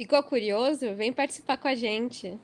Ficou curioso? Vem participar com a gente.